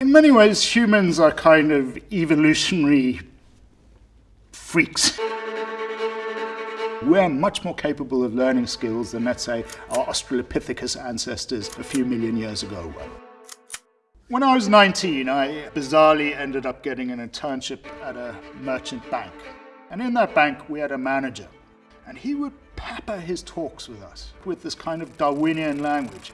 In many ways, humans are kind of evolutionary freaks. We're much more capable of learning skills than, let's say, our Australopithecus ancestors a few million years ago were. When I was 19, I bizarrely ended up getting an internship at a merchant bank. And in that bank, we had a manager. And he would pepper his talks with us with this kind of Darwinian language.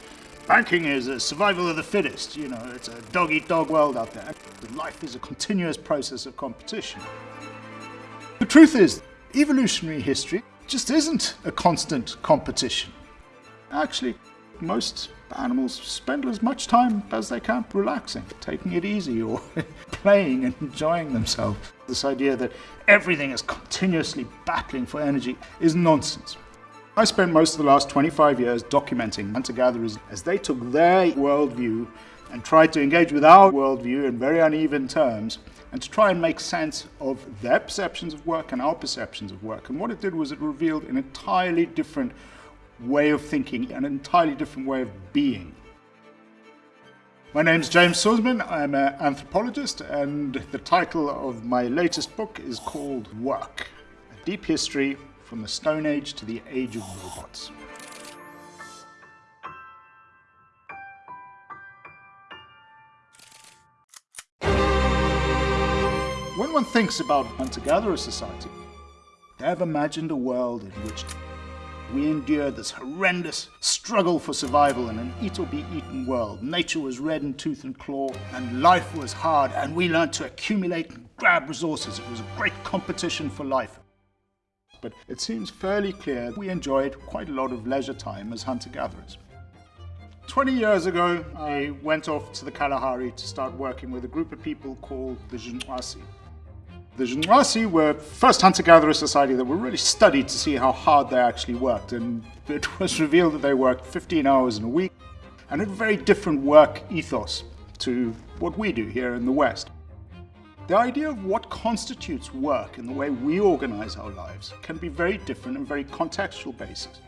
Banking is a survival of the fittest, you know, it's a dog-eat-dog -dog world out there. Life is a continuous process of competition. The truth is, evolutionary history just isn't a constant competition. Actually, most animals spend as much time as they can relaxing, taking it easy, or playing and enjoying themselves. This idea that everything is continuously battling for energy is nonsense. I spent most of the last 25 years documenting hunter-gatherers as they took their worldview and tried to engage with our worldview in very uneven terms and to try and make sense of their perceptions of work and our perceptions of work. And what it did was it revealed an entirely different way of thinking, an entirely different way of being. My name is James Suzman, I'm an anthropologist, and the title of my latest book is called Work, A Deep History from the Stone Age to the Age of Robots. When one thinks about hunter-gatherer society, they have imagined a world in which we endured this horrendous struggle for survival in an eat-or-be-eaten world. Nature was red in tooth and claw, and life was hard, and we learned to accumulate and grab resources. It was a great competition for life. But it seems fairly clear we enjoyed quite a lot of leisure time as hunter-gatherers. 20 years ago, I went off to the Kalahari to start working with a group of people called the Ju/'hoansi. The Ju/'hoansi were first hunter-gatherer society that were really studied to see how hard they actually worked, and it was revealed that they worked 15 hours in a week and had a very different work ethos to what we do here in the West. The idea of what constitutes work in the way we organize our lives can be very different and very contextual basis.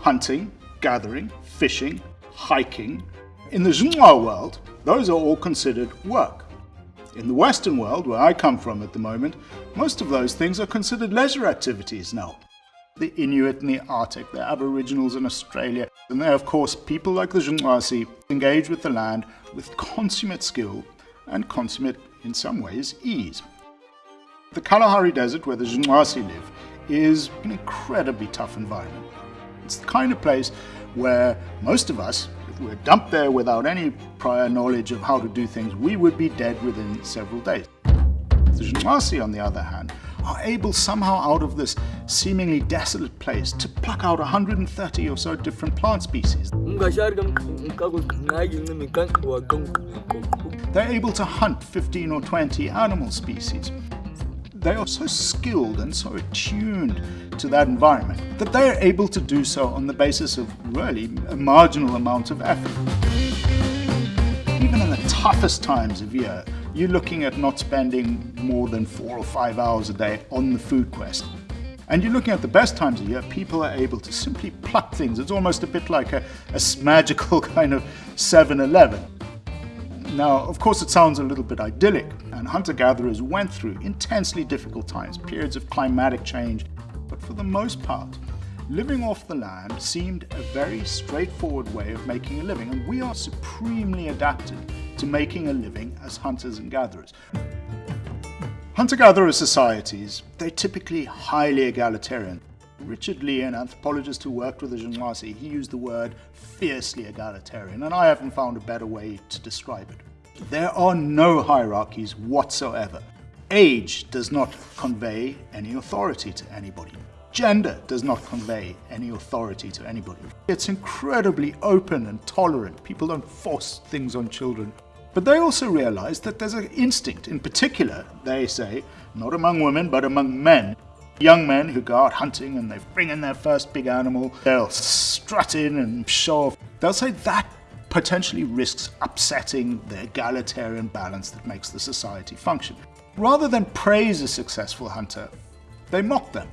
Hunting, gathering, fishing, hiking. In the Ju/'hoan world, those are all considered work. In the Western world, where I come from at the moment, most of those things are considered leisure activities now. The Inuit in the Arctic, the Aboriginals in Australia, and there, of course, people like the Ju/'hoansi engage with the land with consummate skill and consummate, in some ways, ease. The Kalahari Desert, where the Ju/'hoansi live, is an incredibly tough environment. It's the kind of place where most of us, if we were dumped there without any prior knowledge of how to do things, we would be dead within several days. The Ju/'hoansi, on the other hand, are able somehow out of this seemingly desolate place to pluck out 130 or so different plant species. They're able to hunt 15 or 20 animal species they are so skilled and so attuned to that environment that they are able to do so on the basis of really a marginal amount of effort. Even in the toughest times of year, you're looking at not spending more than four or five hours a day on the food quest. And you're looking at the best times of year, people are able to simply pluck things. It's almost a bit like a, a magical kind of 7-Eleven. Now, of course, it sounds a little bit idyllic, and hunter-gatherers went through intensely difficult times, periods of climatic change, but for the most part, living off the land seemed a very straightforward way of making a living, and we are supremely adapted to making a living as hunters and gatherers. Hunter-gatherer societies, they're typically highly egalitarian. Richard Lee, an anthropologist who worked with the Ju/'hoansi, he used the word fiercely egalitarian, and I haven't found a better way to describe it. There are no hierarchies whatsoever. Age does not convey any authority to anybody. Gender does not convey any authority to anybody. It's incredibly open and tolerant. People don't force things on children. But they also realize that there's an instinct, in particular, they say, not among women, but among men, Young men who go out hunting and they bring in their first big animal, they'll strut in and show off. They'll say that potentially risks upsetting the egalitarian balance that makes the society function. Rather than praise a successful hunter, they mock them.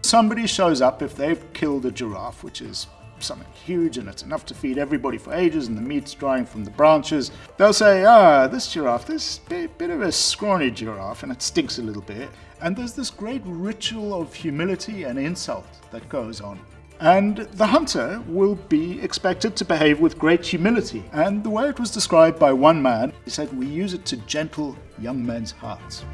Somebody shows up if they've killed a giraffe, which is something huge and it's enough to feed everybody for ages and the meat's drying from the branches, they'll say, ah, this giraffe, this bit, of a scrawny giraffe and it stinks a little bit. And there's this great ritual of humility and insult that goes on. And the hunter will be expected to behave with great humility. And the way it was described by one man, he said, we use it to gentle young men's hearts.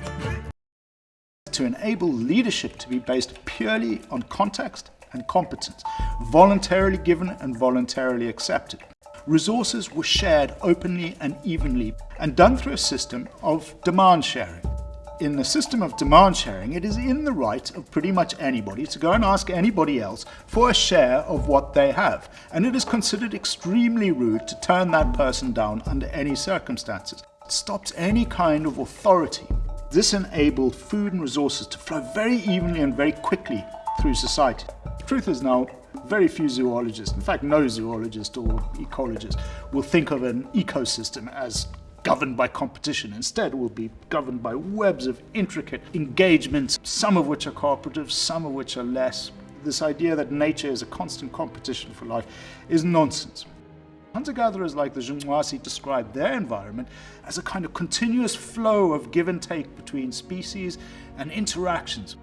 To enable leadership to be based purely on context and competence, voluntarily given and voluntarily accepted. Resources were shared openly and evenly and done through a system of demand sharing in the system of demand sharing, it is in the right of pretty much anybody to go and ask anybody else for a share of what they have. And it is considered extremely rude to turn that person down under any circumstances. It stops any kind of authority. This enabled food and resources to flow very evenly and very quickly through society. The truth is now, very few zoologists, in fact no zoologist or ecologist, will think of an ecosystem as governed by competition. Instead, it will be governed by webs of intricate engagements, some of which are cooperative, some of which are less. This idea that nature is a constant competition for life is nonsense. Hunter-gatherers like the Ju/'hoansi describe their environment as a kind of continuous flow of give and take between species and interactions.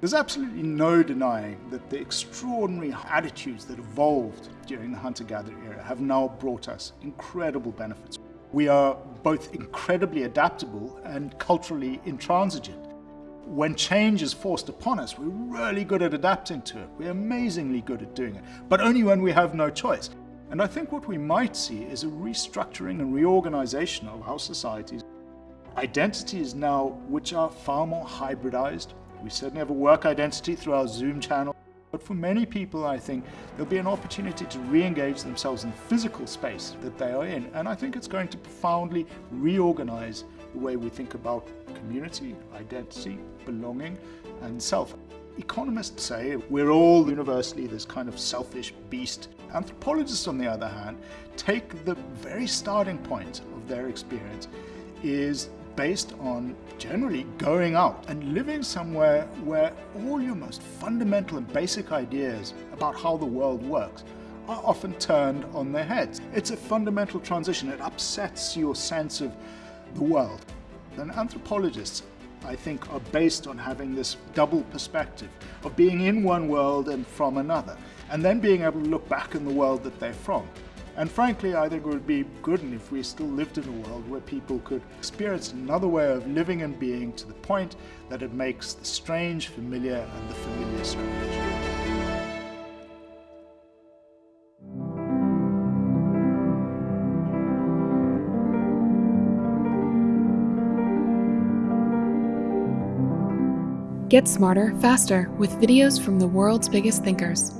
There's absolutely no denying that the extraordinary attitudes that evolved during the hunter-gatherer era have now brought us incredible benefits. We are both incredibly adaptable and culturally intransigent. When change is forced upon us, we're really good at adapting to it. We're amazingly good at doing it, but only when we have no choice. And I think what we might see is a restructuring and reorganization of our societies. Identities now which are far more hybridized. We certainly have a work identity through our Zoom channel. But for many people, I think, there'll be an opportunity to re-engage themselves in the physical space that they are in. And I think it's going to profoundly reorganize the way we think about community, identity, belonging, and self. Economists say we're all universally this kind of selfish beast. Anthropologists, on the other hand, take the very starting point of their experience is based on generally going out and living somewhere where all your most fundamental and basic ideas about how the world works are often turned on their heads. It's a fundamental transition. It upsets your sense of the world. And anthropologists, I think, are based on having this double perspective of being in one world and from another, and then being able to look back in the world that they're from. And frankly, I think it would be good if we still lived in a world where people could experience another way of living and being to the point that it makes the strange familiar and the familiar strange. Get smarter, faster with videos from the world's biggest thinkers.